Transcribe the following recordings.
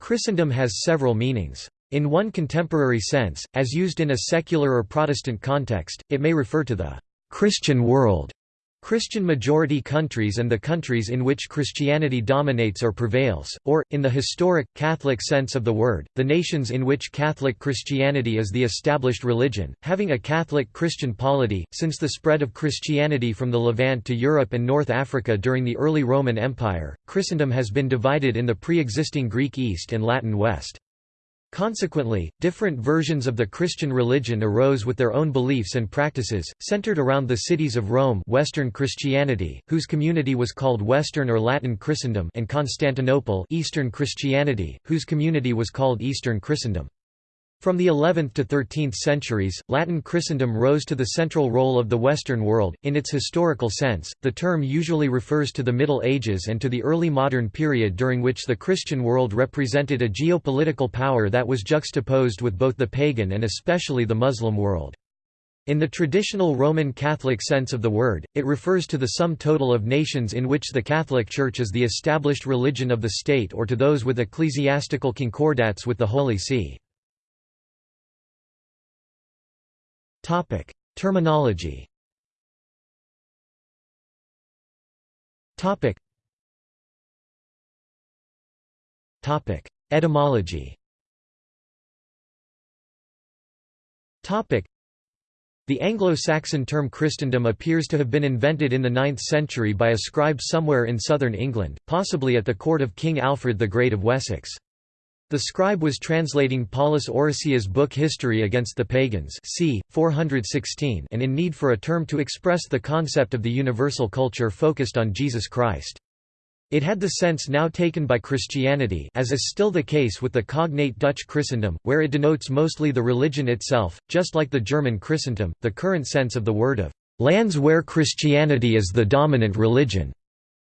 Christendom has several meanings. In one contemporary sense, as used in a secular or Protestant context, it may refer to the Christian world Christian-majority countries and the countries in which Christianity dominates or prevails, or, in the historic, Catholic sense of the word, the nations in which Catholic Christianity is the established religion, having a Catholic Christian polity. Since the spread of Christianity from the Levant to Europe and North Africa during the early Roman Empire, Christendom has been divided in the pre-existing Greek East and Latin West. Consequently, different versions of the Christian religion arose with their own beliefs and practices, centered around the cities of Rome Western Christianity, whose community was called Western or Latin Christendom and Constantinople Eastern Christianity, whose community was called Eastern Christendom. From the 11th to 13th centuries, Latin Christendom rose to the central role of the Western world. In its historical sense, the term usually refers to the Middle Ages and to the early modern period during which the Christian world represented a geopolitical power that was juxtaposed with both the pagan and especially the Muslim world. In the traditional Roman Catholic sense of the word, it refers to the sum total of nations in which the Catholic Church is the established religion of the state or to those with ecclesiastical concordats with the Holy See. Topic: Terminology. Topic. Topic: Etymology. Topic. The Anglo-Saxon term Christendom appears to have been invented in the 9th century by a scribe somewhere in southern England, possibly at the court of King Alfred the Great of Wessex. The scribe was translating Paulus Orosius' book History Against the Pagans c. 416 and in need for a term to express the concept of the universal culture focused on Jesus Christ. It had the sense now taken by Christianity as is still the case with the cognate Dutch Christendom, where it denotes mostly the religion itself, just like the German Christentum, the current sense of the word of "...lands where Christianity is the dominant religion",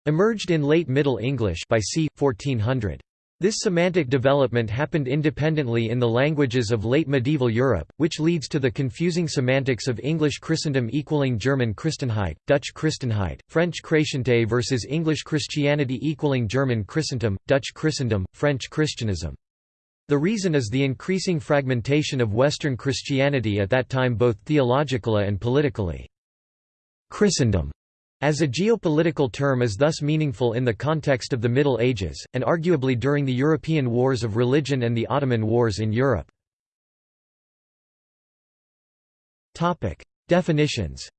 emerged in late Middle English by c. 1400. This semantic development happened independently in the languages of late medieval Europe, which leads to the confusing semantics of English Christendom equaling German Christenheit, Dutch Christenheit, French Chrétienté versus English Christianity equaling German Christentum, Dutch Christendom, French Christianism. The reason is the increasing fragmentation of Western Christianity at that time both theologically and politically. Christendom as a geopolitical term is thus meaningful in the context of the Middle Ages, and arguably during the European Wars of Religion and the Ottoman Wars in Europe. Definitions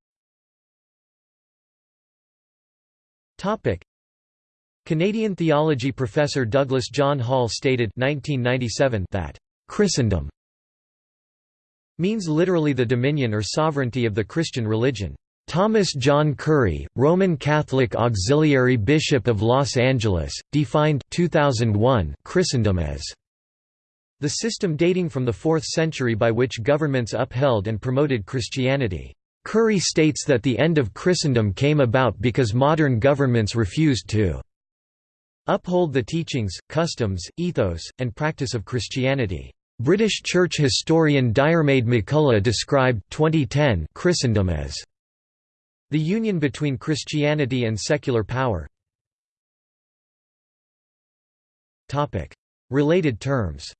Canadian theology professor Douglas John Hall stated 1997 that Christendom means literally the dominion or sovereignty of the Christian religion. Thomas John Curry, Roman Catholic Auxiliary Bishop of Los Angeles, defined 2001 Christendom as the system dating from the 4th century by which governments upheld and promoted Christianity. Curry states that the end of Christendom came about because modern governments refused to uphold the teachings, customs, ethos, and practice of Christianity. British church historian Diarmaid MacCulloch described 2010 Christendom as the union between Christianity and secular power Related terms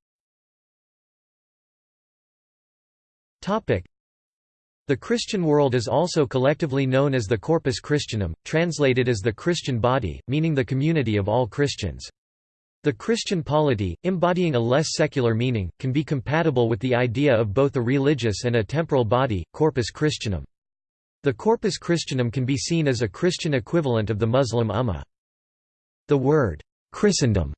the Christian world is also collectively known as the Corpus Christianum, translated as the Christian body, meaning the community of all Christians. The Christian polity, embodying a less secular meaning, can be compatible with the idea of both a religious and a temporal body, Corpus Christianum. The Corpus Christianum can be seen as a Christian equivalent of the Muslim Ummah. The word, Christendom,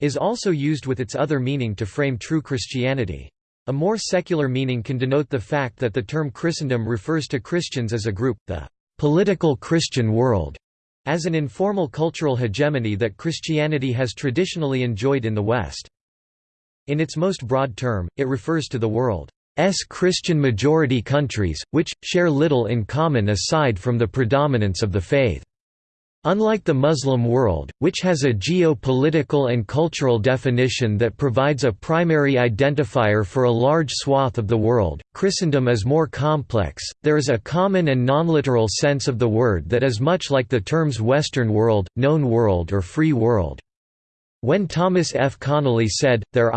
is also used with its other meaning to frame true Christianity. A more secular meaning can denote the fact that the term Christendom refers to Christians as a group, the political Christian world, as an informal cultural hegemony that Christianity has traditionally enjoyed in the West. In its most broad term, it refers to the world S Christian majority countries, which, share little in common aside from the predominance of the faith. Unlike the Muslim world, which has a geopolitical and cultural definition that provides a primary identifier for a large swath of the world, Christendom is more complex. There is a common and non-literal sense of the word that is much like the terms Western world, known world, or free world. When Thomas F. Connolly said, there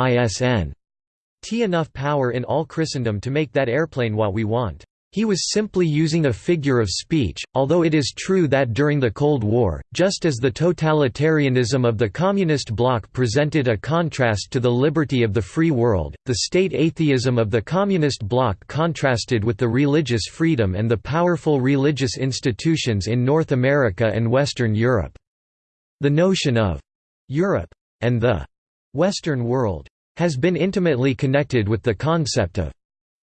isn't enough power in all Christendom to make that airplane what we want. He was simply using a figure of speech, although it is true that during the Cold War, just as the totalitarianism of the Communist bloc presented a contrast to the liberty of the free world, the state atheism of the Communist bloc contrasted with the religious freedom and the powerful religious institutions in North America and Western Europe. The notion of Europe and the Western world has been intimately connected with the concept of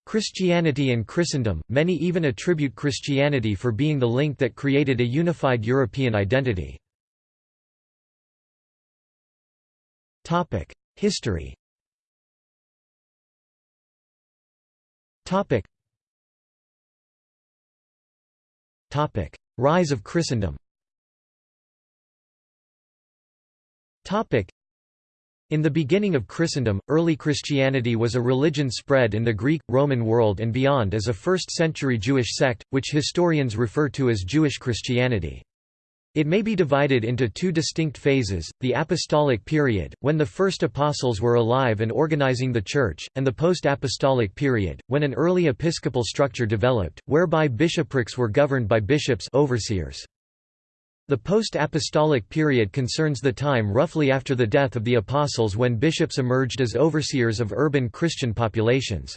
Christianity and Christendom, many even attribute Christianity for being the link that created a unified European identity. History. Rise of Christendom in the beginning of Christendom, early Christianity was a religion spread in the Greek, Roman world and beyond as a first-century Jewish sect, which historians refer to as Jewish Christianity. It may be divided into two distinct phases, the apostolic period, when the first apostles were alive and organizing the church, and the post-apostolic period, when an early episcopal structure developed, whereby bishoprics were governed by bishops overseers. The post-apostolic period concerns the time roughly after the death of the apostles when bishops emerged as overseers of urban Christian populations.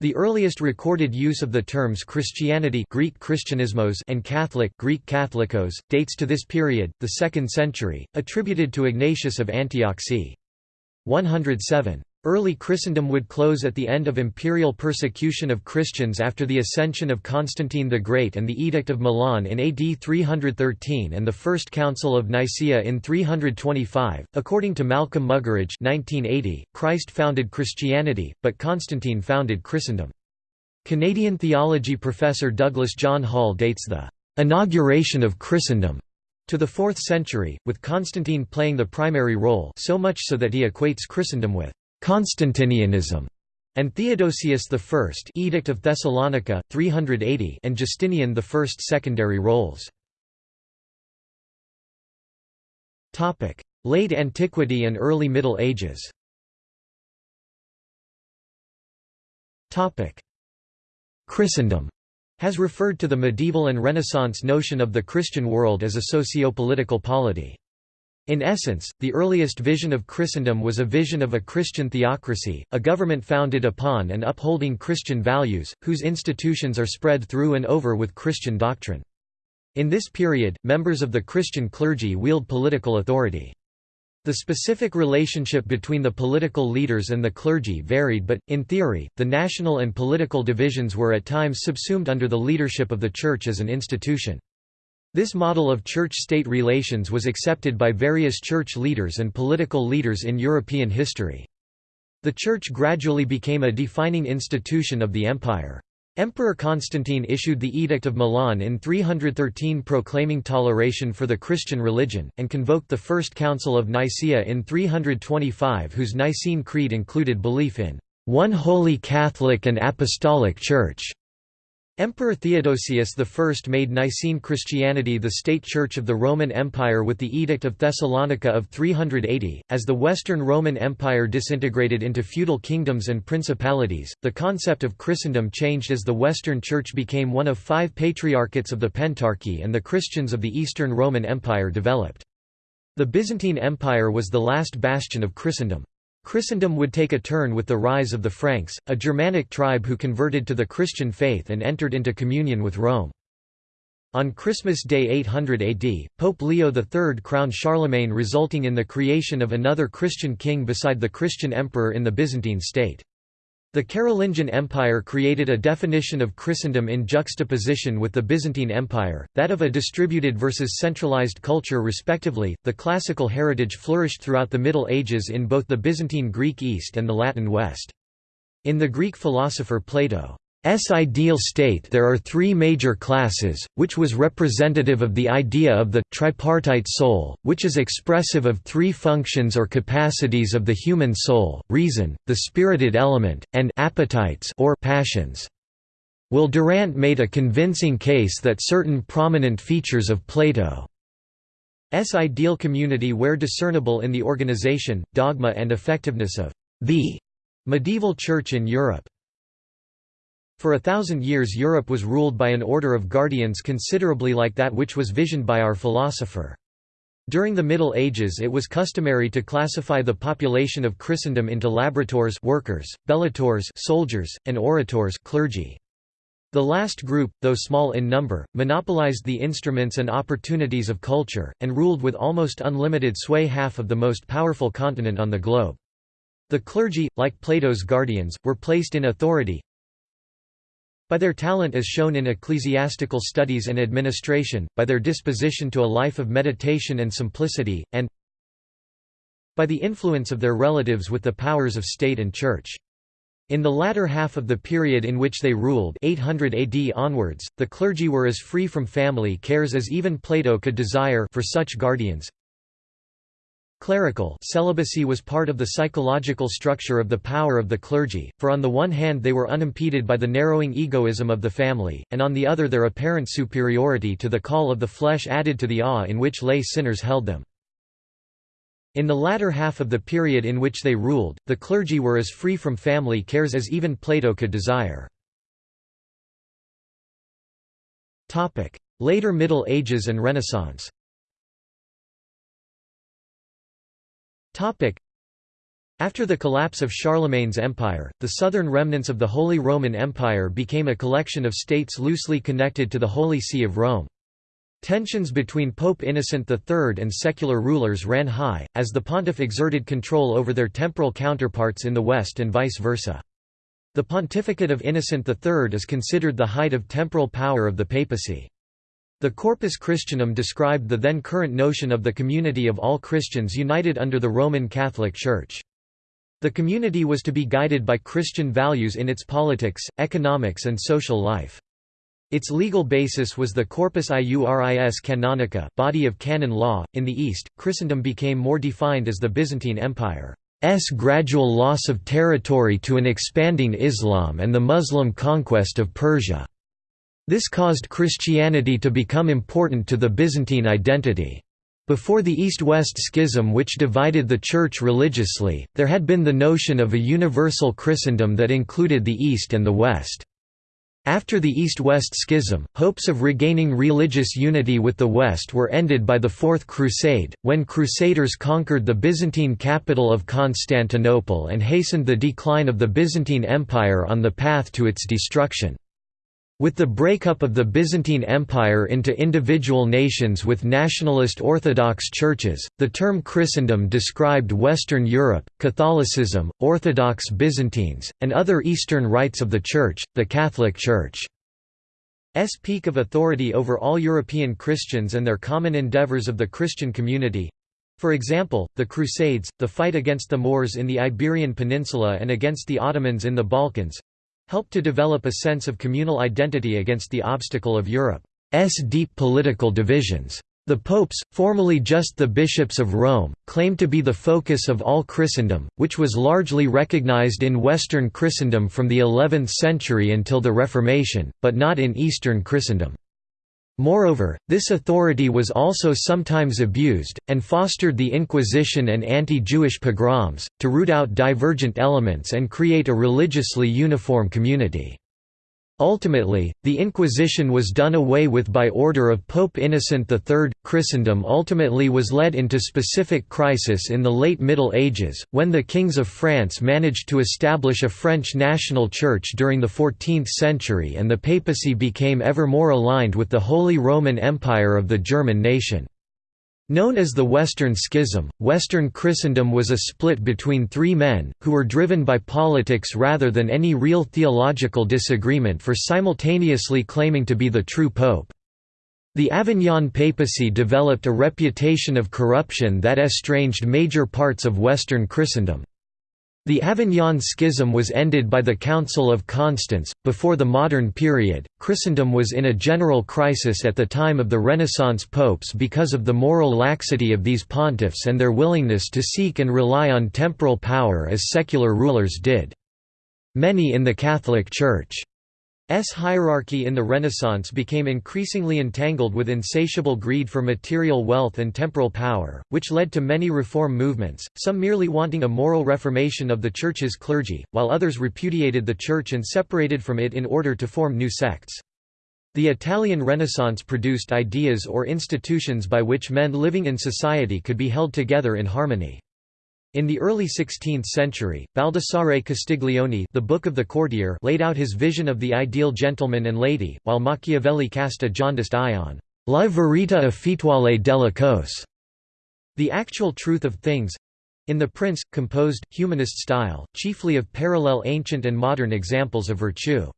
The earliest recorded use of the terms Christianity Greek Christianismos and Catholic Greek Catholicos, dates to this period, the 2nd century, attributed to Ignatius of Antioch c. 107. Early Christendom would close at the end of imperial persecution of Christians after the ascension of Constantine the Great and the Edict of Milan in AD 313 and the First Council of Nicaea in 325. According to Malcolm Muggeridge, 1980, Christ founded Christianity, but Constantine founded Christendom. Canadian theology professor Douglas John Hall dates the inauguration of Christendom to the 4th century, with Constantine playing the primary role so much so that he equates Christendom with Constantinianism, and Theodosius I Edict of Thessalonica, 380 and Justinian I secondary roles. Topic Late Antiquity and Early Middle Ages Topic Christendom has referred to the medieval and Renaissance notion of the Christian world as a socio-political polity. In essence, the earliest vision of Christendom was a vision of a Christian theocracy, a government founded upon and upholding Christian values, whose institutions are spread through and over with Christian doctrine. In this period, members of the Christian clergy wield political authority. The specific relationship between the political leaders and the clergy varied but, in theory, the national and political divisions were at times subsumed under the leadership of the Church as an institution. This model of church-state relations was accepted by various church leaders and political leaders in European history. The church gradually became a defining institution of the empire. Emperor Constantine issued the Edict of Milan in 313 proclaiming toleration for the Christian religion, and convoked the First Council of Nicaea in 325 whose Nicene Creed included belief in one holy Catholic and Apostolic Church. Emperor Theodosius I made Nicene Christianity the state church of the Roman Empire with the Edict of Thessalonica of 380. As the Western Roman Empire disintegrated into feudal kingdoms and principalities, the concept of Christendom changed as the Western Church became one of five patriarchates of the Pentarchy and the Christians of the Eastern Roman Empire developed. The Byzantine Empire was the last bastion of Christendom. Christendom would take a turn with the rise of the Franks, a Germanic tribe who converted to the Christian faith and entered into communion with Rome. On Christmas Day 800 AD, Pope Leo III crowned Charlemagne resulting in the creation of another Christian king beside the Christian emperor in the Byzantine state. The Carolingian Empire created a definition of Christendom in juxtaposition with the Byzantine Empire, that of a distributed versus centralized culture respectively. The classical heritage flourished throughout the Middle Ages in both the Byzantine Greek East and the Latin West. In the Greek philosopher Plato, S ideal state there are three major classes, which was representative of the idea of the tripartite soul, which is expressive of three functions or capacities of the human soul, reason, the spirited element, and appetites or passions. Will Durant made a convincing case that certain prominent features of Plato ideal community where discernible in the organization, dogma and effectiveness of the medieval church in Europe. For a thousand years Europe was ruled by an order of guardians considerably like that which was visioned by our philosopher. During the Middle Ages it was customary to classify the population of Christendom into laboratores workers, bellatores soldiers, and orators clergy. The last group, though small in number, monopolized the instruments and opportunities of culture, and ruled with almost unlimited sway half of the most powerful continent on the globe. The clergy, like Plato's guardians, were placed in authority, by their talent as shown in ecclesiastical studies and administration, by their disposition to a life of meditation and simplicity, and by the influence of their relatives with the powers of state and church. In the latter half of the period in which they ruled 800 AD onwards, the clergy were as free from family cares as even Plato could desire for such guardians. Clerical celibacy was part of the psychological structure of the power of the clergy, for on the one hand they were unimpeded by the narrowing egoism of the family, and on the other their apparent superiority to the call of the flesh added to the awe in which lay sinners held them. In the latter half of the period in which they ruled, the clergy were as free from family cares as even Plato could desire. Later Middle Ages and Renaissance After the collapse of Charlemagne's empire, the southern remnants of the Holy Roman Empire became a collection of states loosely connected to the Holy See of Rome. Tensions between Pope Innocent III and secular rulers ran high, as the pontiff exerted control over their temporal counterparts in the West and vice versa. The pontificate of Innocent III is considered the height of temporal power of the papacy. The Corpus Christianum described the then current notion of the community of all Christians united under the Roman Catholic Church. The community was to be guided by Christian values in its politics, economics and social life. Its legal basis was the Corpus Iuris Canonici body of canon law. In the East, Christendom became more defined as the Byzantine Empire. S gradual loss of territory to an expanding Islam and the Muslim conquest of Persia. This caused Christianity to become important to the Byzantine identity. Before the East-West schism which divided the Church religiously, there had been the notion of a universal Christendom that included the East and the West. After the East-West schism, hopes of regaining religious unity with the West were ended by the Fourth Crusade, when Crusaders conquered the Byzantine capital of Constantinople and hastened the decline of the Byzantine Empire on the path to its destruction. With the breakup of the Byzantine Empire into individual nations with nationalist Orthodox churches, the term Christendom described Western Europe, Catholicism, Orthodox Byzantines, and other Eastern rites of the Church, the Catholic Church. S peak of authority over all European Christians and their common endeavours of the Christian community for example, the Crusades, the fight against the Moors in the Iberian Peninsula and against the Ottomans in the Balkans, helped to develop a sense of communal identity against the obstacle of Europe's deep political divisions. The popes, formerly just the bishops of Rome, claimed to be the focus of all Christendom, which was largely recognized in Western Christendom from the 11th century until the Reformation, but not in Eastern Christendom. Moreover, this authority was also sometimes abused, and fostered the Inquisition and anti-Jewish pogroms, to root out divergent elements and create a religiously uniform community. Ultimately, the Inquisition was done away with by order of Pope Innocent III. Christendom ultimately was led into specific crisis in the late Middle Ages, when the kings of France managed to establish a French national church during the 14th century and the papacy became ever more aligned with the Holy Roman Empire of the German nation. Known as the Western Schism, Western Christendom was a split between three men, who were driven by politics rather than any real theological disagreement for simultaneously claiming to be the true pope. The Avignon papacy developed a reputation of corruption that estranged major parts of Western Christendom. The Avignon Schism was ended by the Council of Constance. Before the modern period, Christendom was in a general crisis at the time of the Renaissance popes because of the moral laxity of these pontiffs and their willingness to seek and rely on temporal power as secular rulers did. Many in the Catholic Church hierarchy in the Renaissance became increasingly entangled with insatiable greed for material wealth and temporal power, which led to many reform movements, some merely wanting a moral reformation of the Church's clergy, while others repudiated the Church and separated from it in order to form new sects. The Italian Renaissance produced ideas or institutions by which men living in society could be held together in harmony. In the early 16th century, Baldassare Castiglione the Book of the Courtier laid out his vision of the ideal gentleman and lady, while Machiavelli cast a jaundiced eye on «la verità effettuale della cose» the actual truth of things—in The Prince, composed, humanist style, chiefly of parallel ancient and modern examples of virtue.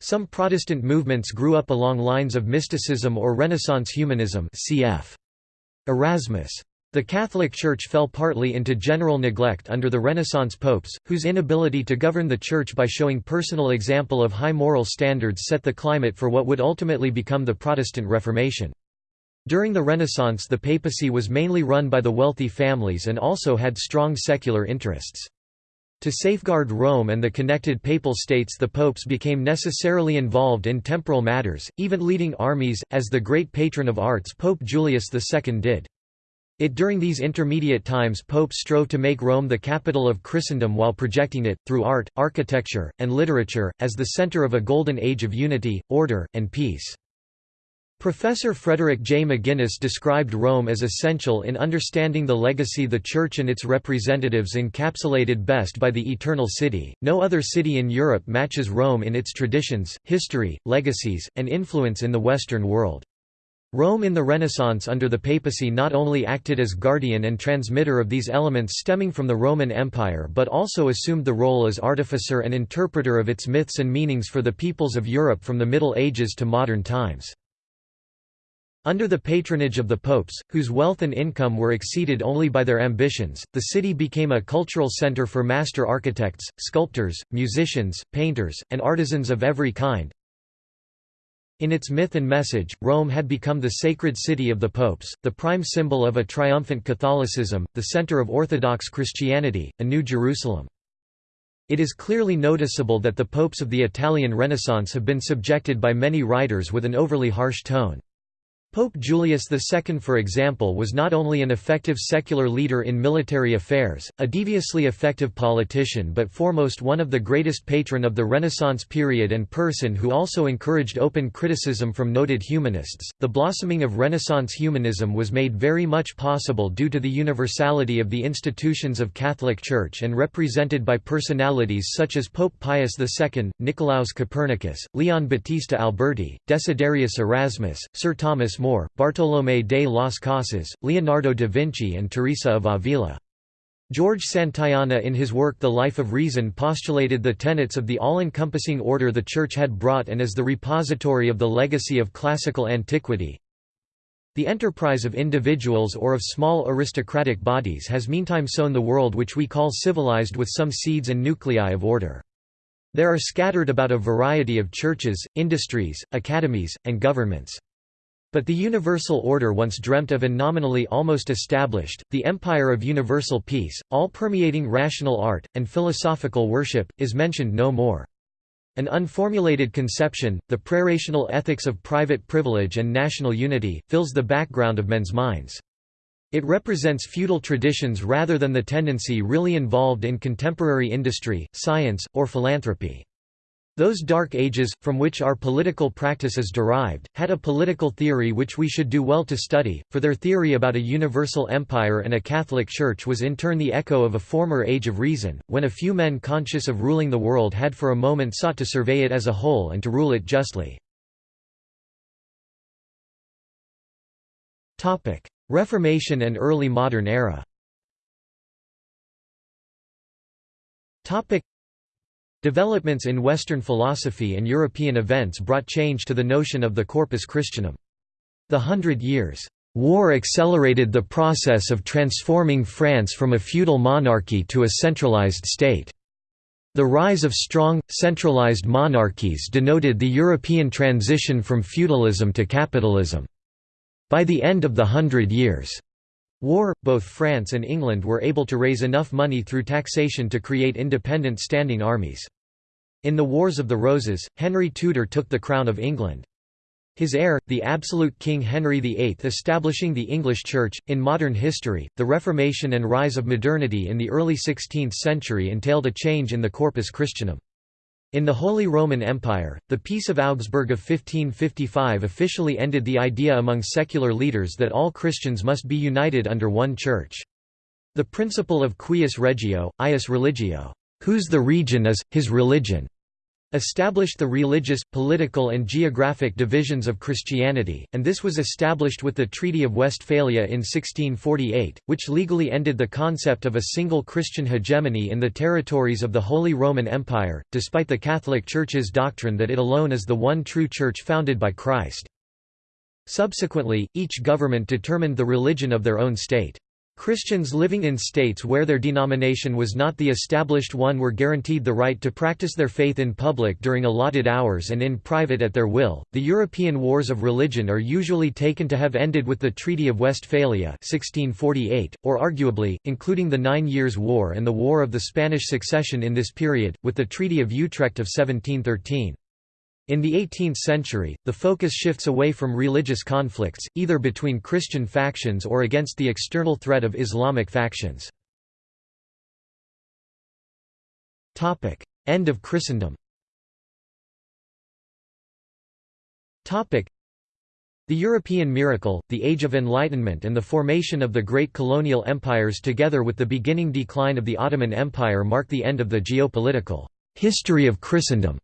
Some Protestant movements grew up along lines of mysticism or Renaissance humanism cf. Erasmus. The Catholic Church fell partly into general neglect under the Renaissance popes, whose inability to govern the Church by showing personal example of high moral standards set the climate for what would ultimately become the Protestant Reformation. During the Renaissance the papacy was mainly run by the wealthy families and also had strong secular interests. To safeguard Rome and the connected papal states the popes became necessarily involved in temporal matters, even leading armies, as the great patron of arts Pope Julius II did. It during these intermediate times popes strove to make Rome the capital of Christendom while projecting it, through art, architecture, and literature, as the center of a golden age of unity, order, and peace. Professor Frederick J. McGinness described Rome as essential in understanding the legacy the Church and its representatives encapsulated best by the Eternal City. No other city in Europe matches Rome in its traditions, history, legacies, and influence in the Western world. Rome in the Renaissance under the papacy not only acted as guardian and transmitter of these elements stemming from the Roman Empire but also assumed the role as artificer and interpreter of its myths and meanings for the peoples of Europe from the Middle Ages to modern times. Under the patronage of the popes, whose wealth and income were exceeded only by their ambitions, the city became a cultural center for master architects, sculptors, musicians, painters, and artisans of every kind, in its myth and message, Rome had become the sacred city of the popes, the prime symbol of a triumphant Catholicism, the center of Orthodox Christianity, a New Jerusalem. It is clearly noticeable that the popes of the Italian Renaissance have been subjected by many writers with an overly harsh tone. Pope Julius II for example was not only an effective secular leader in military affairs, a deviously effective politician but foremost one of the greatest patron of the Renaissance period and person who also encouraged open criticism from noted humanists. The blossoming of Renaissance humanism was made very much possible due to the universality of the institutions of Catholic Church and represented by personalities such as Pope Pius II, Nicolaus Copernicus, Leon Battista Alberti, Desiderius Erasmus, Sir Thomas Bartolomé de las Casas, Leonardo da Vinci and Teresa of Avila. George Santayana in his work The Life of Reason postulated the tenets of the all-encompassing order the Church had brought and as the repository of the legacy of classical antiquity. The enterprise of individuals or of small aristocratic bodies has meantime sown the world which we call civilized with some seeds and nuclei of order. There are scattered about a variety of churches, industries, academies, and governments. But the universal order once dreamt of and nominally almost established, the empire of universal peace, all-permeating rational art, and philosophical worship, is mentioned no more. An unformulated conception, the prerational ethics of private privilege and national unity, fills the background of men's minds. It represents feudal traditions rather than the tendency really involved in contemporary industry, science, or philanthropy. Those dark ages, from which our political practice is derived, had a political theory which we should do well to study, for their theory about a universal empire and a Catholic Church was in turn the echo of a former age of reason, when a few men conscious of ruling the world had for a moment sought to survey it as a whole and to rule it justly. Reformation and early modern era Developments in Western philosophy and European events brought change to the notion of the Corpus Christianum. The Hundred Years' War accelerated the process of transforming France from a feudal monarchy to a centralized state. The rise of strong, centralized monarchies denoted the European transition from feudalism to capitalism. By the end of the Hundred Years' War, both France and England were able to raise enough money through taxation to create independent standing armies. In the Wars of the Roses, Henry Tudor took the crown of England. His heir, the absolute King Henry VIII establishing the English Church. In modern history, the Reformation and rise of modernity in the early 16th century entailed a change in the Corpus Christianum. In the Holy Roman Empire, the Peace of Augsburg of 1555 officially ended the idea among secular leaders that all Christians must be united under one church. The principle of cuius regio, eius religio, whose the region is, his religion, established the religious, political and geographic divisions of Christianity, and this was established with the Treaty of Westphalia in 1648, which legally ended the concept of a single Christian hegemony in the territories of the Holy Roman Empire, despite the Catholic Church's doctrine that it alone is the one true church founded by Christ. Subsequently, each government determined the religion of their own state. Christians living in states where their denomination was not the established one were guaranteed the right to practice their faith in public during allotted hours and in private at their will. The European wars of religion are usually taken to have ended with the Treaty of Westphalia (1648), or arguably, including the Nine Years' War and the War of the Spanish Succession in this period, with the Treaty of Utrecht of 1713. In the 18th century, the focus shifts away from religious conflicts, either between Christian factions or against the external threat of Islamic factions. End of Christendom The European miracle, the Age of Enlightenment and the formation of the great colonial empires together with the beginning decline of the Ottoman Empire mark the end of the geopolitical history of Christendom.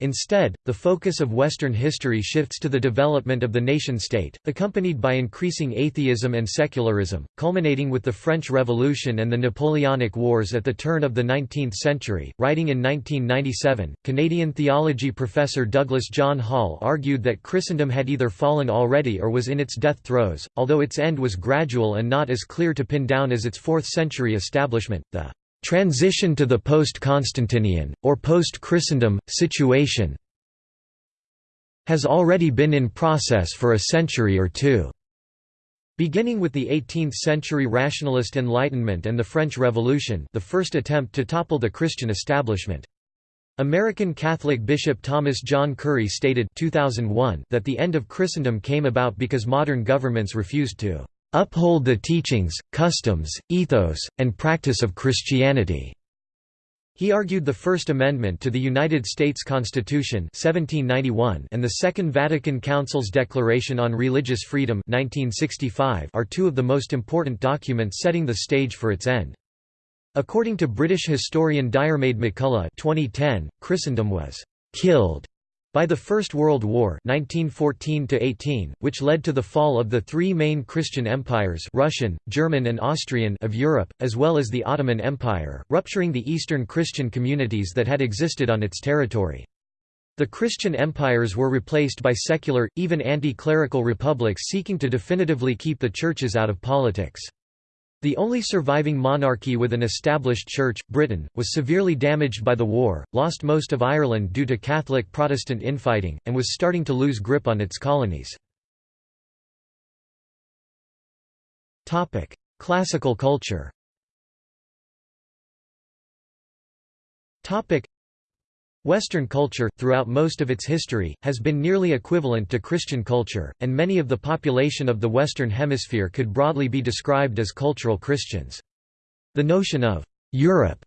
Instead, the focus of Western history shifts to the development of the nation-state, accompanied by increasing atheism and secularism, culminating with the French Revolution and the Napoleonic Wars at the turn of the 19th century. Writing in 1997, Canadian theology professor Douglas John Hall argued that Christendom had either fallen already or was in its death throes, although its end was gradual and not as clear to pin down as its 4th century establishment. The transition to the post-Constantinian, or post-Christendom, situation has already been in process for a century or two. Beginning with the 18th-century rationalist Enlightenment and the French Revolution the first attempt to topple the Christian establishment. American Catholic Bishop Thomas John Curry stated 2001 that the end of Christendom came about because modern governments refused to uphold the teachings, customs, ethos, and practice of Christianity." He argued the First Amendment to the United States Constitution 1791 and the Second Vatican Council's Declaration on Religious Freedom 1965 are two of the most important documents setting the stage for its end. According to British historian Diarmaid MacCulloch 2010, Christendom was «killed» By the First World War 1914 which led to the fall of the three main Christian empires Russian, German and Austrian of Europe, as well as the Ottoman Empire, rupturing the Eastern Christian communities that had existed on its territory. The Christian empires were replaced by secular, even anti-clerical republics seeking to definitively keep the churches out of politics. The only surviving monarchy with an established church, Britain, was severely damaged by the war, lost most of Ireland due to Catholic-Protestant infighting, and was starting to lose grip on its colonies. Classical culture Western culture, throughout most of its history, has been nearly equivalent to Christian culture, and many of the population of the Western Hemisphere could broadly be described as cultural Christians. The notion of «Europe»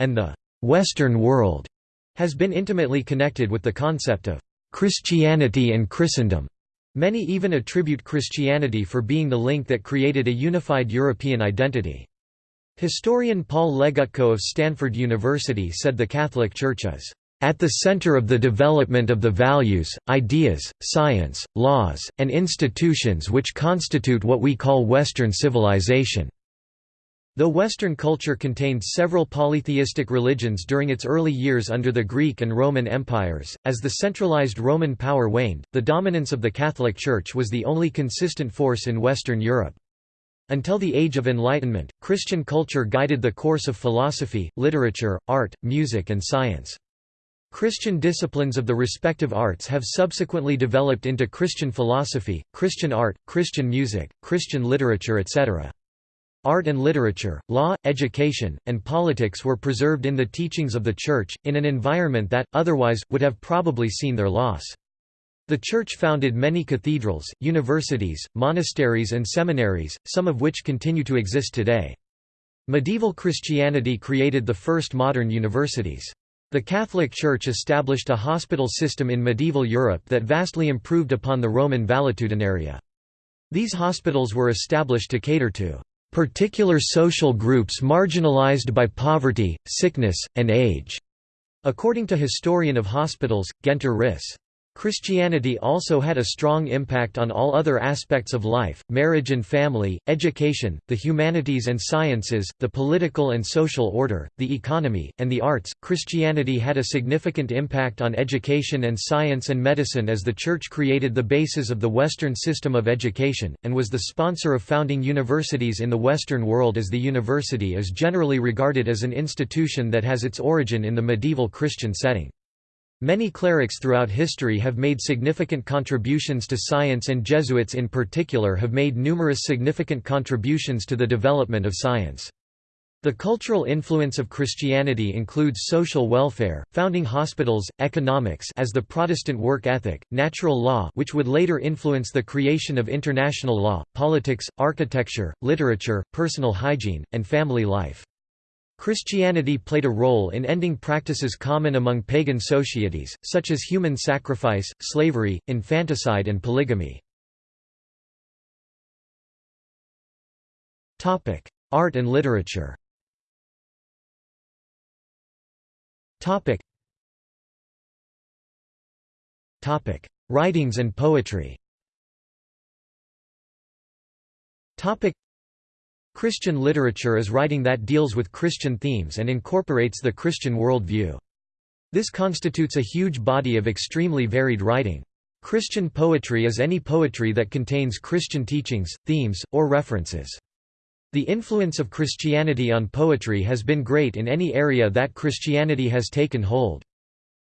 and the «Western world» has been intimately connected with the concept of «Christianity and Christendom». Many even attribute Christianity for being the link that created a unified European identity. Historian Paul Legutko of Stanford University said the Catholic Church is at the center of the development of the values, ideas, science, laws, and institutions which constitute what we call Western civilization. Though Western culture contained several polytheistic religions during its early years under the Greek and Roman empires, as the centralized Roman power waned, the dominance of the Catholic Church was the only consistent force in Western Europe. Until the Age of Enlightenment, Christian culture guided the course of philosophy, literature, art, music and science. Christian disciplines of the respective arts have subsequently developed into Christian philosophy, Christian art, Christian music, Christian literature etc. art and literature, law, education, and politics were preserved in the teachings of the Church, in an environment that, otherwise, would have probably seen their loss. The Church founded many cathedrals, universities, monasteries and seminaries, some of which continue to exist today. Medieval Christianity created the first modern universities. The Catholic Church established a hospital system in medieval Europe that vastly improved upon the Roman valetudinaria. These hospitals were established to cater to particular social groups marginalized by poverty, sickness, and age, according to historian of hospitals, Guenter Risse. Christianity also had a strong impact on all other aspects of life, marriage and family, education, the humanities and sciences, the political and social order, the economy, and the arts. Christianity had a significant impact on education and science and medicine as the Church created the basis of the Western system of education, and was the sponsor of founding universities in the Western world as the university is generally regarded as an institution that has its origin in the medieval Christian setting. Many clerics throughout history have made significant contributions to science and Jesuits in particular have made numerous significant contributions to the development of science. The cultural influence of Christianity includes social welfare, founding hospitals, economics as the Protestant work ethic, natural law which would later influence the creation of international law, politics, architecture, literature, personal hygiene, and family life. Christianity played a role in ending practices common among pagan societies, such as human sacrifice, slavery, infanticide and polygamy. Art and literature Writings and poetry Christian literature is writing that deals with Christian themes and incorporates the Christian worldview. This constitutes a huge body of extremely varied writing. Christian poetry is any poetry that contains Christian teachings, themes, or references. The influence of Christianity on poetry has been great in any area that Christianity has taken hold.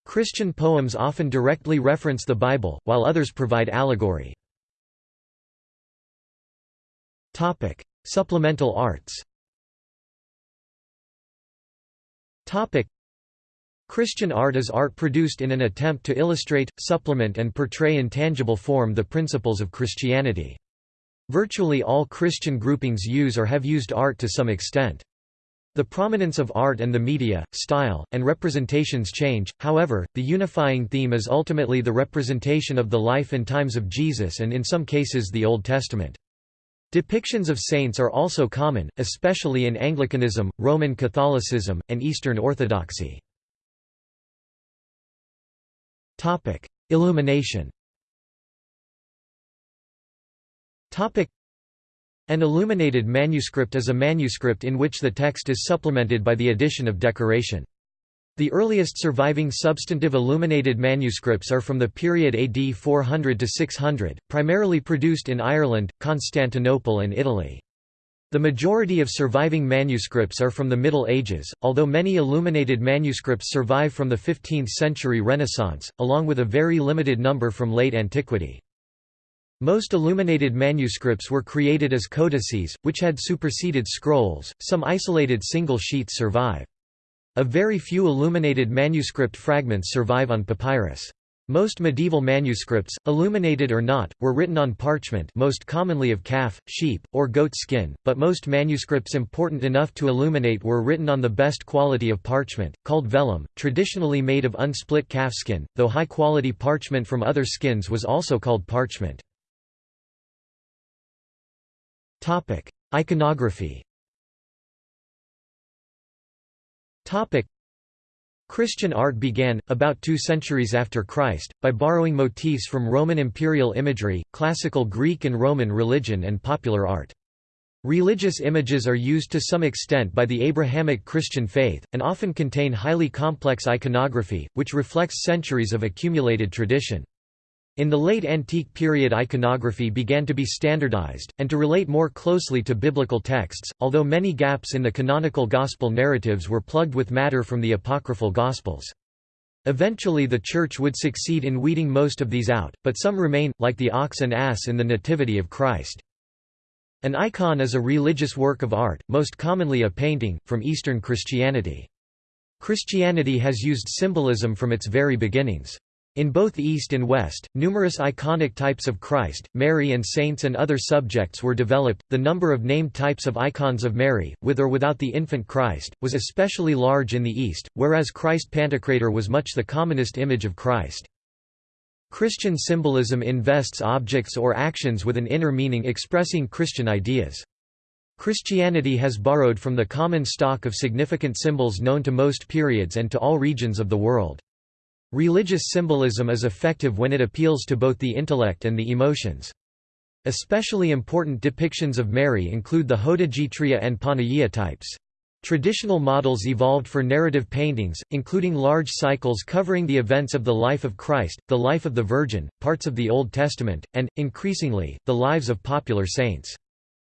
Christian poems often directly reference the Bible, while others provide allegory. Supplemental arts Christian art is art produced in an attempt to illustrate, supplement and portray in tangible form the principles of Christianity. Virtually all Christian groupings use or have used art to some extent. The prominence of art and the media, style, and representations change, however, the unifying theme is ultimately the representation of the life and times of Jesus and in some cases the Old Testament. Depictions of saints are also common, especially in Anglicanism, Roman Catholicism, and Eastern Orthodoxy. Illumination An illuminated manuscript is a manuscript in which the text is supplemented by the addition of decoration. The earliest surviving substantive illuminated manuscripts are from the period AD 400 to 600, primarily produced in Ireland, Constantinople and Italy. The majority of surviving manuscripts are from the Middle Ages, although many illuminated manuscripts survive from the 15th-century Renaissance, along with a very limited number from late antiquity. Most illuminated manuscripts were created as codices, which had superseded scrolls, some isolated single sheets survive. A very few illuminated manuscript fragments survive on papyrus. Most medieval manuscripts, illuminated or not, were written on parchment most commonly of calf, sheep, or goat skin, but most manuscripts important enough to illuminate were written on the best quality of parchment, called vellum, traditionally made of unsplit calfskin, though high-quality parchment from other skins was also called parchment. Iconography Topic. Christian art began, about two centuries after Christ, by borrowing motifs from Roman imperial imagery, classical Greek and Roman religion and popular art. Religious images are used to some extent by the Abrahamic Christian faith, and often contain highly complex iconography, which reflects centuries of accumulated tradition. In the late antique period iconography began to be standardized, and to relate more closely to biblical texts, although many gaps in the canonical gospel narratives were plugged with matter from the apocryphal gospels. Eventually the Church would succeed in weeding most of these out, but some remain, like the ox and ass in the Nativity of Christ. An icon is a religious work of art, most commonly a painting, from Eastern Christianity. Christianity has used symbolism from its very beginnings. In both East and West, numerous iconic types of Christ, Mary, and saints and other subjects were developed. The number of named types of icons of Mary, with or without the infant Christ, was especially large in the East, whereas Christ Pantocrator was much the commonest image of Christ. Christian symbolism invests objects or actions with an inner meaning expressing Christian ideas. Christianity has borrowed from the common stock of significant symbols known to most periods and to all regions of the world. Religious symbolism is effective when it appeals to both the intellect and the emotions. Especially important depictions of Mary include the Hodegetria and Panagia types. Traditional models evolved for narrative paintings, including large cycles covering the events of the life of Christ, the life of the Virgin, parts of the Old Testament, and, increasingly, the lives of popular saints.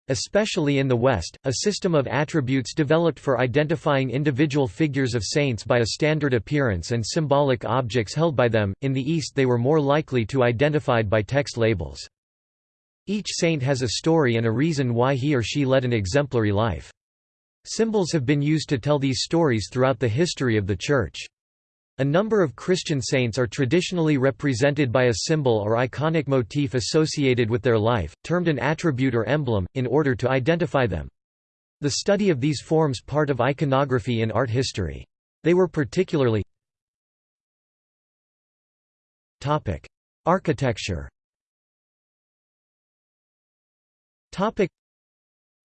Especially in the West, a system of attributes developed for identifying individual figures of saints by a standard appearance and symbolic objects held by them, in the East they were more likely to identified by text labels. Each saint has a story and a reason why he or she led an exemplary life. Symbols have been used to tell these stories throughout the history of the Church. A number of Christian saints are traditionally represented by a symbol or iconic motif associated with their life, termed an attribute or emblem, in order to identify them. The study of these forms part of iconography in art history. They were particularly Architecture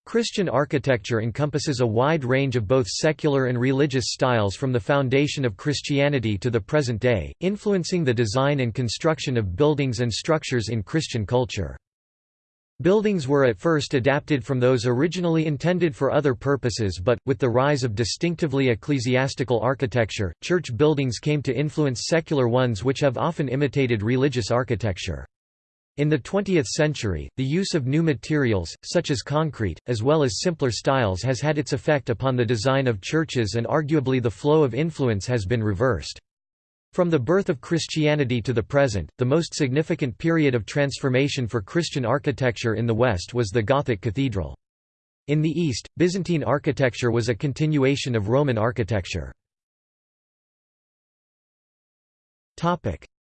Christian architecture encompasses a wide range of both secular and religious styles from the foundation of Christianity to the present day, influencing the design and construction of buildings and structures in Christian culture. Buildings were at first adapted from those originally intended for other purposes but, with the rise of distinctively ecclesiastical architecture, church buildings came to influence secular ones which have often imitated religious architecture. In the 20th century, the use of new materials, such as concrete, as well as simpler styles has had its effect upon the design of churches and arguably the flow of influence has been reversed. From the birth of Christianity to the present, the most significant period of transformation for Christian architecture in the West was the Gothic cathedral. In the East, Byzantine architecture was a continuation of Roman architecture.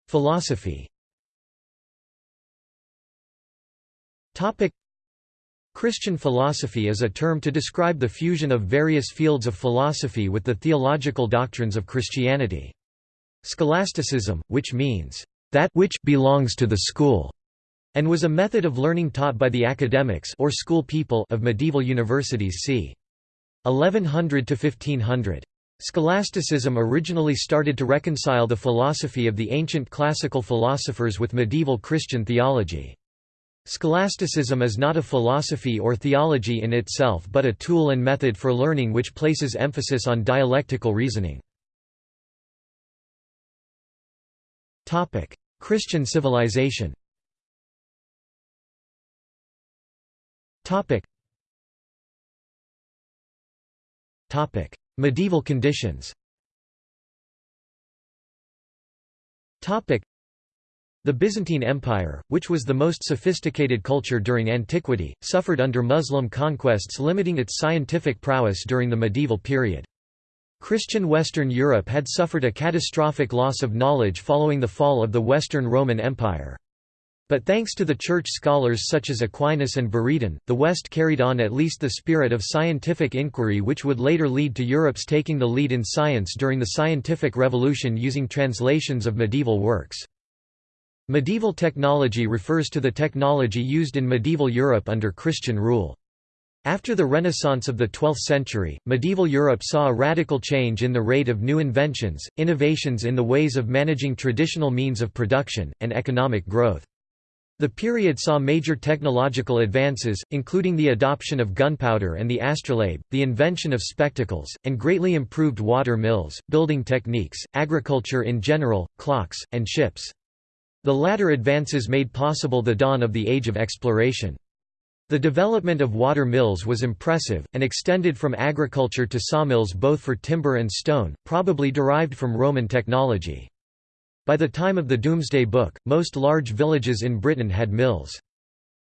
Philosophy Christian philosophy is a term to describe the fusion of various fields of philosophy with the theological doctrines of Christianity. Scholasticism, which means, "...that which belongs to the school", and was a method of learning taught by the academics or school people of medieval universities c. 1100 to 1500. Scholasticism originally started to reconcile the philosophy of the ancient classical philosophers with medieval Christian theology. Scholasticism is not a philosophy or theology in itself but a tool and method for learning which places emphasis on dialectical reasoning. Christian civilization Medieval conditions the Byzantine Empire, which was the most sophisticated culture during antiquity, suffered under Muslim conquests limiting its scientific prowess during the medieval period. Christian Western Europe had suffered a catastrophic loss of knowledge following the fall of the Western Roman Empire. But thanks to the church scholars such as Aquinas and Buridan, the West carried on at least the spirit of scientific inquiry which would later lead to Europe's taking the lead in science during the scientific revolution using translations of medieval works. Medieval technology refers to the technology used in medieval Europe under Christian rule. After the Renaissance of the 12th century, medieval Europe saw a radical change in the rate of new inventions, innovations in the ways of managing traditional means of production, and economic growth. The period saw major technological advances, including the adoption of gunpowder and the astrolabe, the invention of spectacles, and greatly improved water mills, building techniques, agriculture in general, clocks, and ships. The latter advances made possible the dawn of the Age of Exploration. The development of water mills was impressive, and extended from agriculture to sawmills both for timber and stone, probably derived from Roman technology. By the time of the Domesday Book, most large villages in Britain had mills.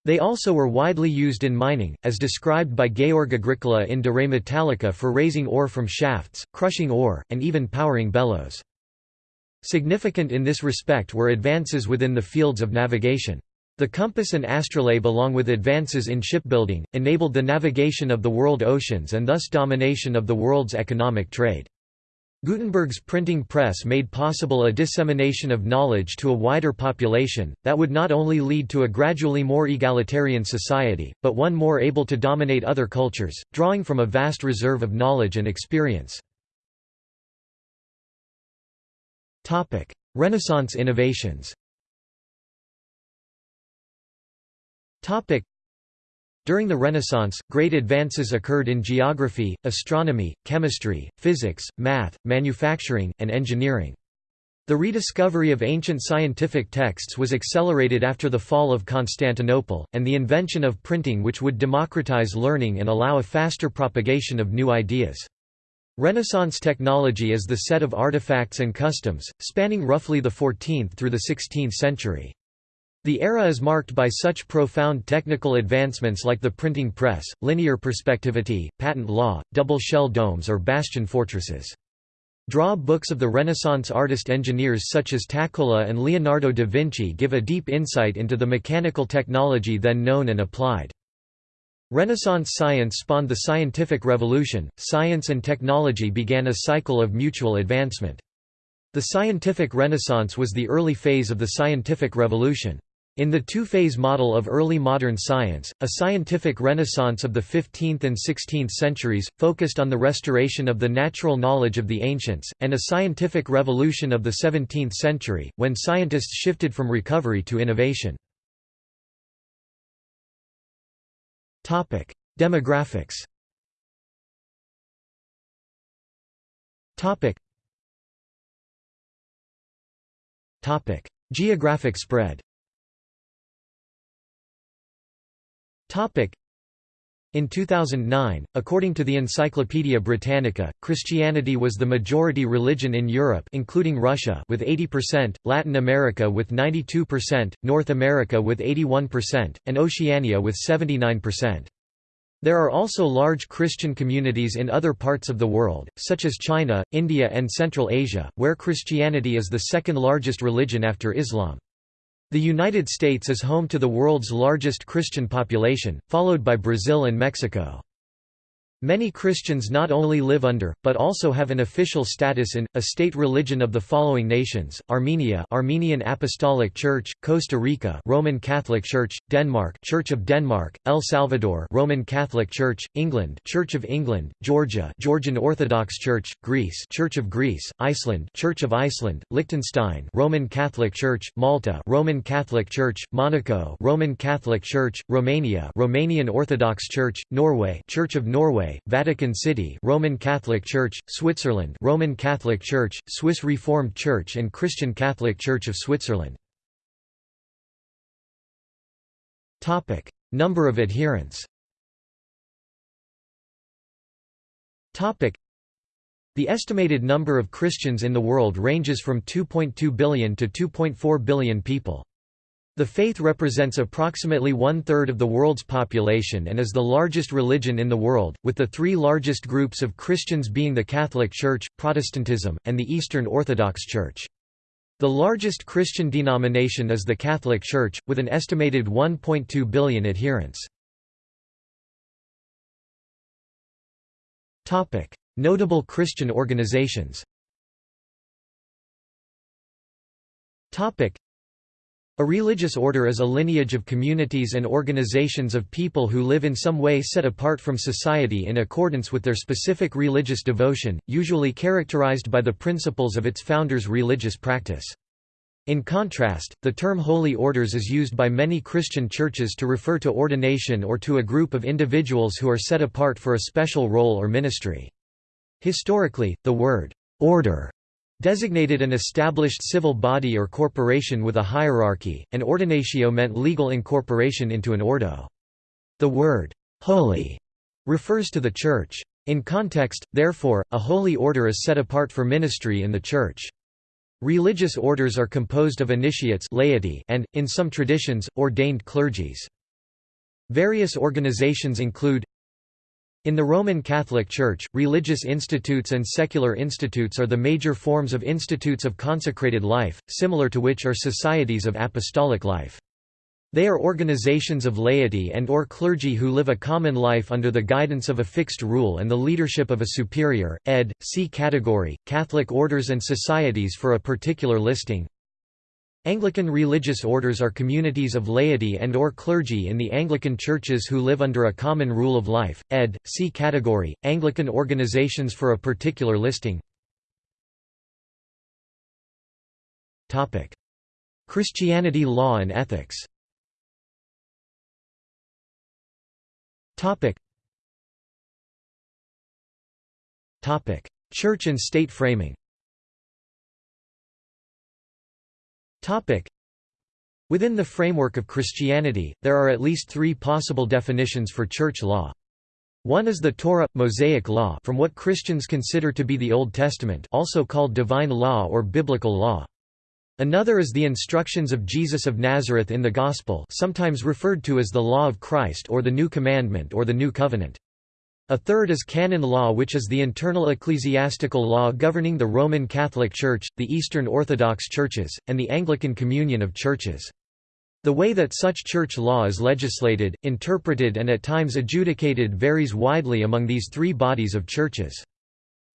They also were widely used in mining, as described by Georg Agricola in De Re Metallica for raising ore from shafts, crushing ore, and even powering bellows. Significant in this respect were advances within the fields of navigation. The compass and astrolabe along with advances in shipbuilding, enabled the navigation of the world oceans and thus domination of the world's economic trade. Gutenberg's printing press made possible a dissemination of knowledge to a wider population, that would not only lead to a gradually more egalitarian society, but one more able to dominate other cultures, drawing from a vast reserve of knowledge and experience. Renaissance innovations during the Renaissance, great advances occurred in geography, astronomy, chemistry, physics, math, manufacturing, and engineering. The rediscovery of ancient scientific texts was accelerated after the fall of Constantinople, and the invention of printing which would democratize learning and allow a faster propagation of new ideas. Renaissance technology is the set of artifacts and customs, spanning roughly the 14th through the 16th century. The era is marked by such profound technical advancements like the printing press, linear perspectivity, patent law, double shell domes or bastion fortresses. Draw books of the Renaissance artist engineers such as Taccola and Leonardo da Vinci give a deep insight into the mechanical technology then known and applied. Renaissance science spawned the scientific revolution, science and technology began a cycle of mutual advancement. The scientific renaissance was the early phase of the scientific revolution. In the two-phase model of early modern science, a scientific renaissance of the 15th and 16th centuries, focused on the restoration of the natural knowledge of the ancients, and a scientific revolution of the 17th century, when scientists shifted from recovery to innovation. Demographics. Topic: Geographic spread In 2009, according to the Encyclopaedia Britannica, Christianity was the majority religion in Europe including Russia with 80%, Latin America with 92%, North America with 81%, and Oceania with 79%. There are also large Christian communities in other parts of the world, such as China, India and Central Asia, where Christianity is the second largest religion after Islam. The United States is home to the world's largest Christian population, followed by Brazil and Mexico. Many Christians not only live under, but also have an official status in, a state religion of the following nations, Armenia Armenian Apostolic Church, Costa Rica Roman Catholic Church, Denmark Church of Denmark, El Salvador Roman Catholic Church, England Church of England, Georgia Georgian Orthodox Church, Greece Church of Greece, Iceland Church of Iceland, Liechtenstein Roman Catholic Church, Malta Roman Catholic Church, Monaco Roman Catholic Church, Romania Romanian Orthodox Church, Norway Church of Norway Vatican City Roman Catholic Church, Switzerland Roman Catholic Church, Swiss Reformed Church and Christian Catholic Church of Switzerland. Topic: Number of adherents Topic: the estimated number of Christians in the world ranges from 2.2 billion to 2.4 billion people. The faith represents approximately one-third of the world's population and is the largest religion in the world, with the three largest groups of Christians being the Catholic Church, Protestantism, and the Eastern Orthodox Church. The largest Christian denomination is the Catholic Church, with an estimated 1.2 billion adherents. Notable Christian organizations a religious order is a lineage of communities and organizations of people who live in some way set apart from society in accordance with their specific religious devotion, usually characterized by the principles of its founders' religious practice. In contrast, the term holy orders is used by many Christian churches to refer to ordination or to a group of individuals who are set apart for a special role or ministry. Historically, the word order designated an established civil body or corporation with a hierarchy, and ordinatio meant legal incorporation into an ordo. The word, holy, refers to the Church. In context, therefore, a holy order is set apart for ministry in the Church. Religious orders are composed of initiates laity and, in some traditions, ordained clergies. Various organizations include in the Roman Catholic Church, religious institutes and secular institutes are the major forms of institutes of consecrated life, similar to which are societies of apostolic life. They are organizations of laity and or clergy who live a common life under the guidance of a fixed rule and the leadership of a superior, ed. See category, Catholic orders and societies for a particular listing, Anglican religious orders are communities of laity and or clergy in the Anglican churches who live under a common rule of life, ed. See category, Anglican organizations for a particular listing. Christianity law and ethics. Church and state framing Within the framework of Christianity, there are at least three possible definitions for church law. One is the Torah, Mosaic law from what Christians consider to be the Old Testament also called divine law or biblical law. Another is the instructions of Jesus of Nazareth in the Gospel sometimes referred to as the Law of Christ or the New Commandment or the New Covenant. A third is canon law which is the internal ecclesiastical law governing the Roman Catholic Church, the Eastern Orthodox Churches, and the Anglican Communion of Churches. The way that such church law is legislated, interpreted and at times adjudicated varies widely among these three bodies of churches.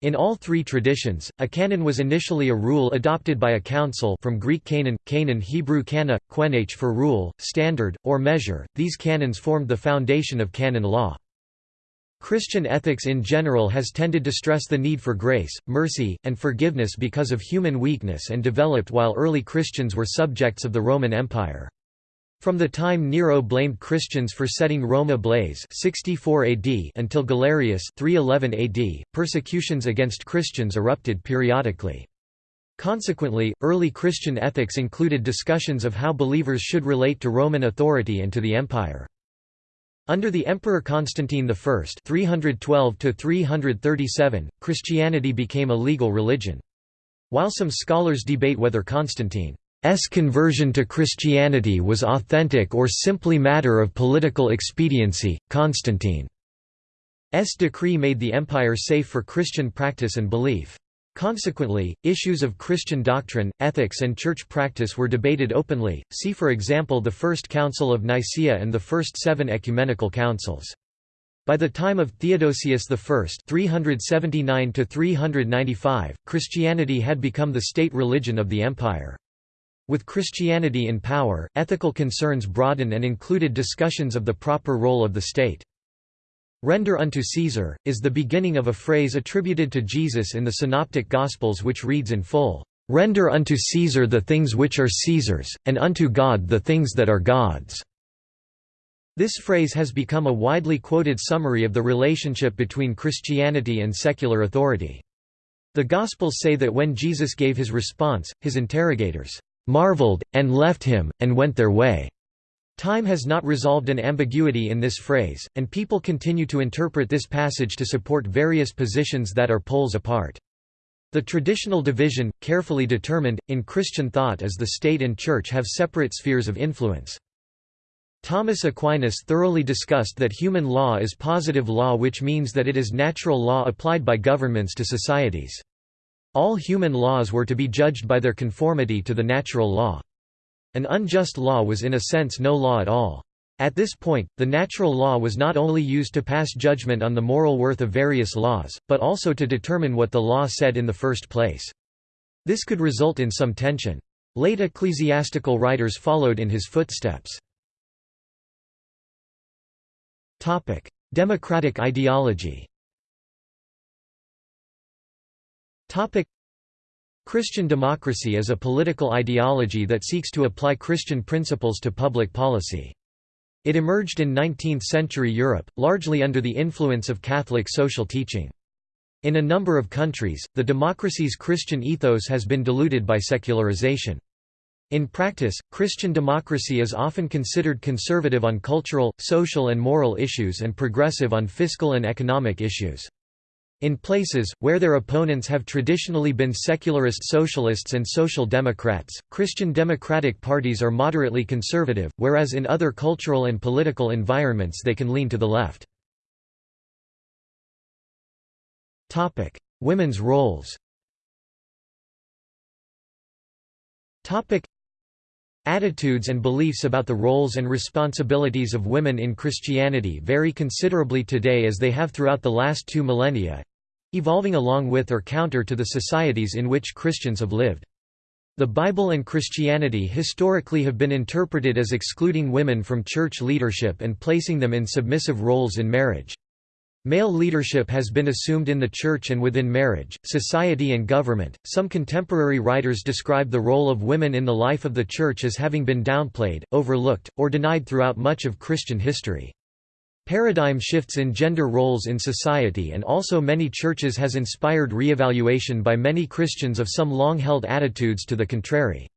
In all three traditions, a canon was initially a rule adopted by a council from Greek canon, canon Hebrew kana, quenach for rule, standard, or measure. These canons formed the foundation of canon law. Christian ethics in general has tended to stress the need for grace, mercy, and forgiveness because of human weakness and developed while early Christians were subjects of the Roman Empire. From the time Nero blamed Christians for setting Rome ablaze 64 AD until Galerius 311 AD, persecutions against Christians erupted periodically. Consequently, early Christian ethics included discussions of how believers should relate to Roman authority and to the empire. Under the Emperor Constantine I (312–337), Christianity became a legal religion. While some scholars debate whether Constantine's conversion to Christianity was authentic or simply matter of political expediency, Constantine's decree made the empire safe for Christian practice and belief. Consequently, issues of Christian doctrine, ethics and church practice were debated openly, see for example the First Council of Nicaea and the first seven ecumenical councils. By the time of Theodosius I 379 Christianity had become the state religion of the empire. With Christianity in power, ethical concerns broadened and included discussions of the proper role of the state. Render unto Caesar, is the beginning of a phrase attributed to Jesus in the Synoptic Gospels which reads in full, "'Render unto Caesar the things which are Caesar's, and unto God the things that are God's." This phrase has become a widely quoted summary of the relationship between Christianity and secular authority. The Gospels say that when Jesus gave his response, his interrogators "'marveled, and left him, and went their way' Time has not resolved an ambiguity in this phrase, and people continue to interpret this passage to support various positions that are poles apart. The traditional division, carefully determined, in Christian thought is the state and church have separate spheres of influence. Thomas Aquinas thoroughly discussed that human law is positive law which means that it is natural law applied by governments to societies. All human laws were to be judged by their conformity to the natural law. An unjust law was in a sense no law at all. At this point, the natural law was not only used to pass judgment on the moral worth of various laws, but also to determine what the law said in the first place. This could result in some tension. Late ecclesiastical writers followed in his footsteps. Democratic ideology Christian democracy is a political ideology that seeks to apply Christian principles to public policy. It emerged in 19th-century Europe, largely under the influence of Catholic social teaching. In a number of countries, the democracy's Christian ethos has been diluted by secularization. In practice, Christian democracy is often considered conservative on cultural, social and moral issues and progressive on fiscal and economic issues. In places, where their opponents have traditionally been secularist socialists and social democrats, Christian democratic parties are moderately conservative, whereas in other cultural and political environments they can lean to the left. Women's roles Attitudes and beliefs about the roles and responsibilities of women in Christianity vary considerably today as they have throughout the last two millennia—evolving along with or counter to the societies in which Christians have lived. The Bible and Christianity historically have been interpreted as excluding women from church leadership and placing them in submissive roles in marriage. Male leadership has been assumed in the church and within marriage, society, and government. Some contemporary writers describe the role of women in the life of the church as having been downplayed, overlooked, or denied throughout much of Christian history. Paradigm shifts in gender roles in society and also many churches has inspired reevaluation by many Christians of some long-held attitudes to the contrary.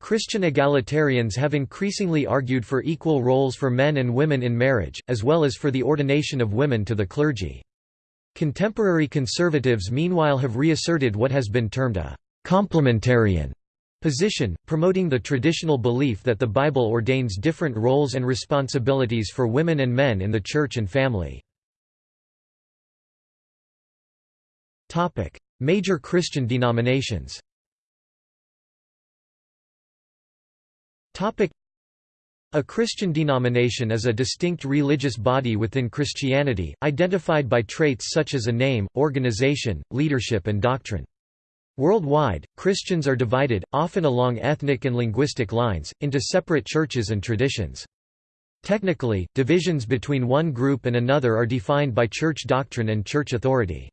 Christian egalitarians have increasingly argued for equal roles for men and women in marriage, as well as for the ordination of women to the clergy. Contemporary conservatives meanwhile have reasserted what has been termed a «complementarian» position, promoting the traditional belief that the Bible ordains different roles and responsibilities for women and men in the church and family. Major Christian denominations A Christian denomination is a distinct religious body within Christianity, identified by traits such as a name, organization, leadership and doctrine. Worldwide, Christians are divided, often along ethnic and linguistic lines, into separate churches and traditions. Technically, divisions between one group and another are defined by church doctrine and church authority.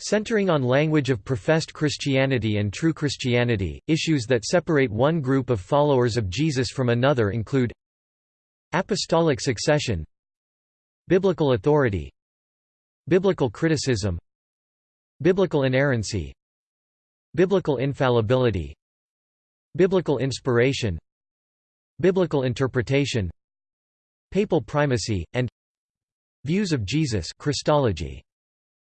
Centering on language of professed Christianity and true Christianity, issues that separate one group of followers of Jesus from another include Apostolic succession Biblical authority Biblical criticism Biblical inerrancy Biblical infallibility Biblical inspiration Biblical interpretation Papal primacy, and Views of Jesus Christology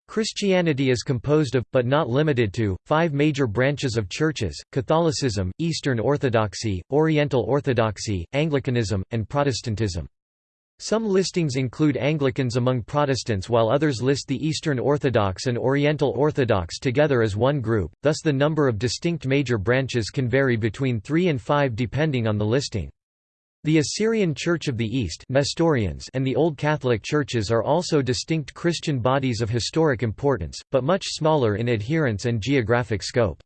Christianity is composed of, but not limited to, five major branches of churches, Catholicism, Eastern Orthodoxy, Oriental Orthodoxy, Anglicanism, and Protestantism. Some listings include Anglicans among Protestants while others list the Eastern Orthodox and Oriental Orthodox together as one group, thus the number of distinct major branches can vary between three and five depending on the listing. The Assyrian Church of the East Nestorians and the Old Catholic Churches are also distinct Christian bodies of historic importance, but much smaller in adherence and geographic scope.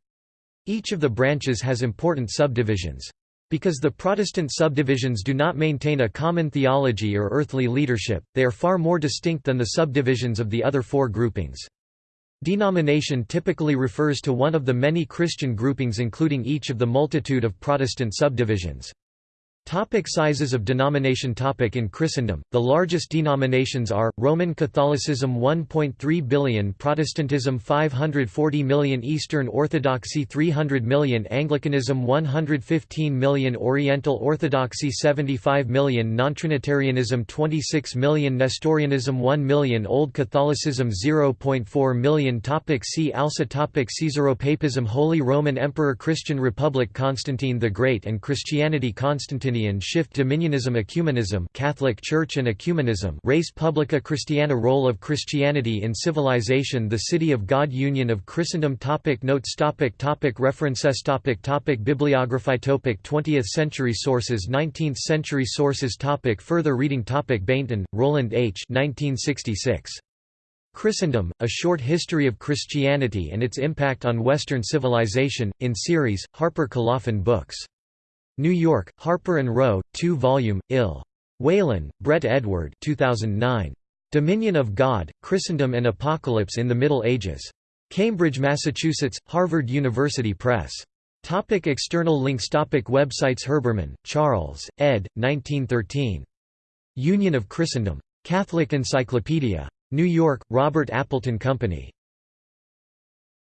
Each of the branches has important subdivisions. Because the Protestant subdivisions do not maintain a common theology or earthly leadership, they are far more distinct than the subdivisions of the other four groupings. Denomination typically refers to one of the many Christian groupings including each of the multitude of Protestant subdivisions. Topic sizes of denomination topic In Christendom, the largest denominations are, Roman Catholicism 1.3 billion Protestantism 540 million Eastern Orthodoxy 300 million Anglicanism 115 million Oriental Orthodoxy 75 million Nontrinitarianism 26 million Nestorianism 1 million Old Catholicism 0.4 million. Topic See also topic Caesaropapism Holy Roman Emperor Christian Republic Constantine the Great and Christianity Constantine shift Dominionism Ecumenism Catholic Church and Ecumenism Res Publica Christiana Role of Christianity in Civilization The City of God Union of Christendom topic Notes topic topic References topic topic Bibliography topic 20th century sources 19th century sources topic Further reading topic Bainton, Roland H. 1966. Christendom, A Short History of Christianity and Its Impact on Western Civilization, in series, Harper Colophon Books. New York, Harper & Row, 2-volume, Ill. Whalen, Brett Edward 2009. Dominion of God, Christendom and Apocalypse in the Middle Ages. Cambridge, Massachusetts, Harvard University Press. Topic external links Topic Websites Herbermann, Charles, ed. 1913. Union of Christendom. Catholic Encyclopedia. New York, Robert Appleton Company.